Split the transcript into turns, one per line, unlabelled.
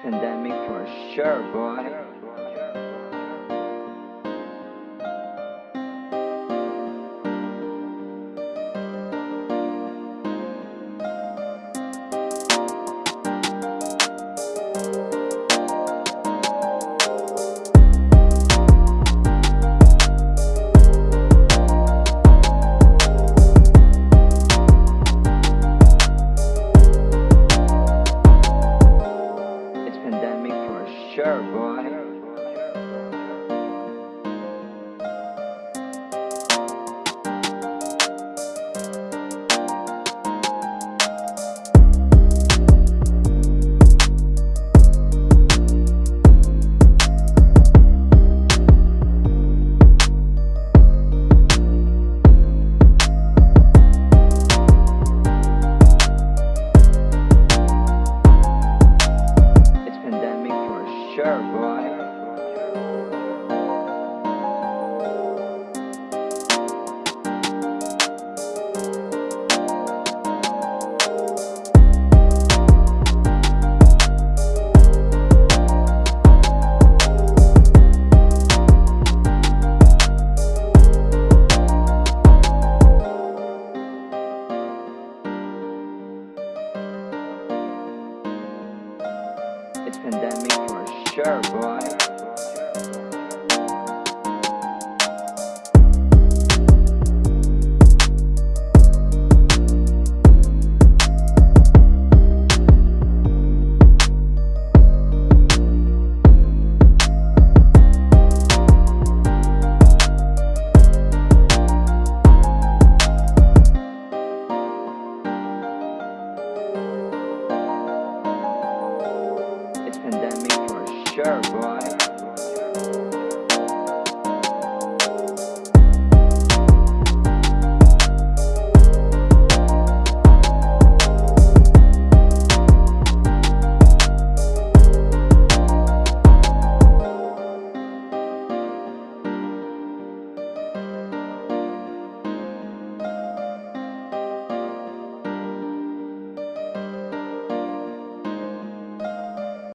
Pandemic for sure, boy. Sure, boy. Pandemic for sure, boy. Sure.